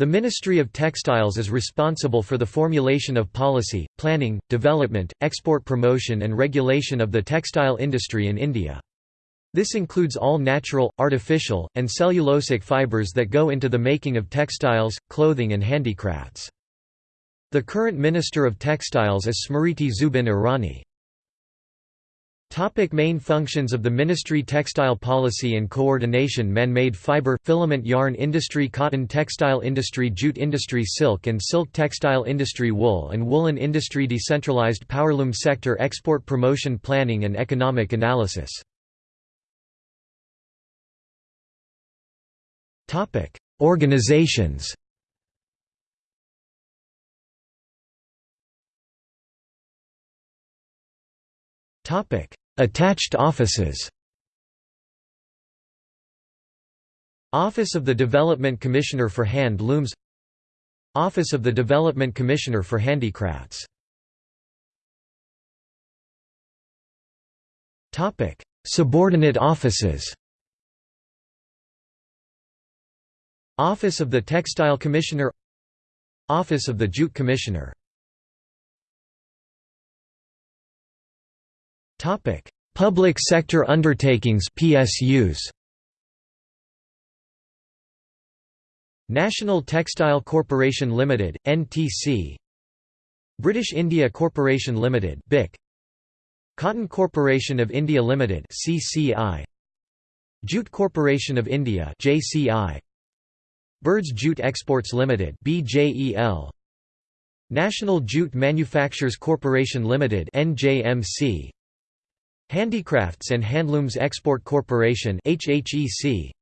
The Ministry of Textiles is responsible for the formulation of policy, planning, development, export promotion and regulation of the textile industry in India. This includes all natural, artificial, and cellulosic fibers that go into the making of textiles, clothing and handicrafts. The current Minister of Textiles is Smriti Zubin Irani. Topic main functions of the Ministry Textile policy and coordination Man-made fiber, filament yarn industry Cotton textile industry Jute industry Silk and silk textile industry Wool and woolen industry Decentralized powerloom sector Export promotion planning and economic analysis. Organizations. Topic Attached offices. Office of the Development Commissioner for Hand Looms. Office of the Development Commissioner for Handicrafts. Subordinate offices. Office of the Textile Commissioner. Office of the Jute Commissioner Topic: Public sector undertakings (PSUs). National Textile Corporation Limited (NTC). British India Corporation Limited (BIC). Cotton Corporation of India Limited (CCI). Jute Corporation of India (JCI). Birds Jute Exports Limited (BJEL). National Jute Manufacturers Corporation Limited (NJMC). Handicrafts and Handlooms Export Corporation HHEC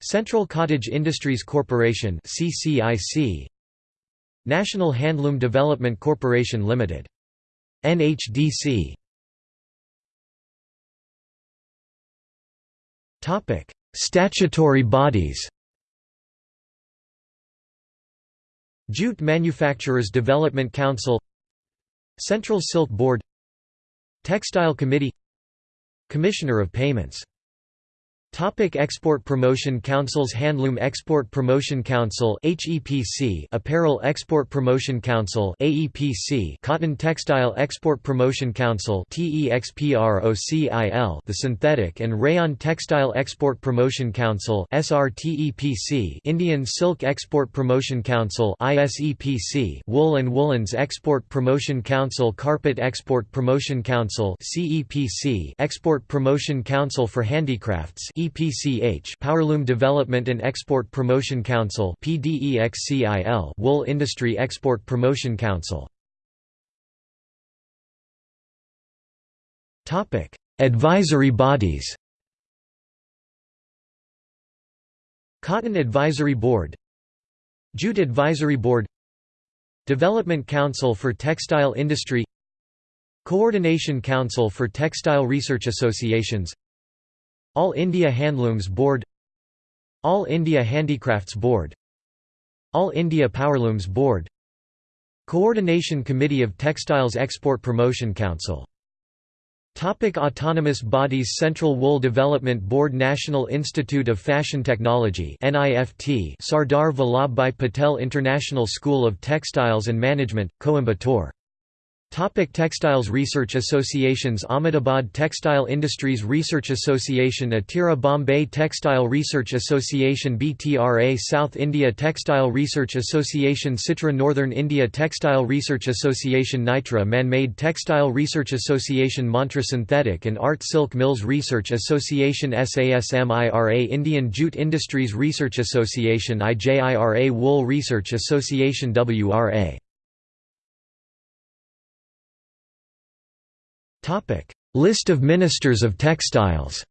Central Cottage Industries Corporation CCIC National Handloom Development Corporation Limited. NHDC Topic Statutory bodies. Jute Manufacturers Development Council. Central Silk Board Textile Committee Commissioner of Payments Topic Export Promotion Councils Handloom Export Promotion Council HEPC Apparel Export Promotion Council AEPC Cotton Textile Export Promotion Council TEXPROCIL The Synthetic and Rayon Textile Export Promotion Council SRTEPC Indian Silk Export Promotion Council ISEPC Wool and Woolens Export Promotion Council Carpet Export Promotion Council CEPC Export Promotion Council for Handicrafts EPCH Powerloom Development and Export Promotion Council PDEXCIL Wool Industry Export Promotion Council. Topic Advisory bodies. Cotton Advisory Board. Jute Advisory Board. Development Council for Textile Industry. Coordination Council for Textile Research Associations all India Handlooms Board All India Handicrafts Board All India Powerlooms Board Coordination Committee of Textiles Export Promotion Council. Topic autonomous bodies Central Wool Development Board National Institute of Fashion Technology NIFT Sardar Vallabhbhai Patel International School of Textiles and Management, Coimbatore Topic Textiles Research Associations Ahmedabad Textile Industries Research Association Atira Bombay Textile Research Association BTRA South India Textile Research Association SITRA Northern India Textile Research Association Nitra Man-Made Textile Research Association Mantra Synthetic and Art Silk Mills Research Association SASMIRA Indian Jute Industries Research Association IJIRA Wool Research Association WRA List of Ministers of Textiles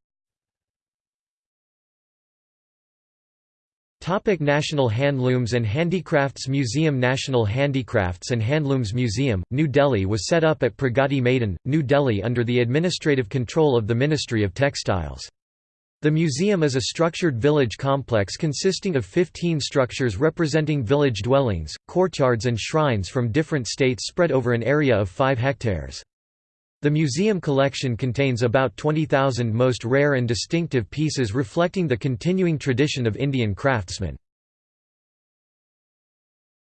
Topic National Handlooms and Handicrafts Museum National Handicrafts and Handlooms Museum, New Delhi was set up at Pragati Maidan, New Delhi under the administrative control of the Ministry of Textiles. The museum is a structured village complex consisting of 15 structures representing village dwellings, courtyards and shrines from different states spread over an area of 5 hectares. The museum collection contains about 20,000 most rare and distinctive pieces reflecting the continuing tradition of Indian craftsmen.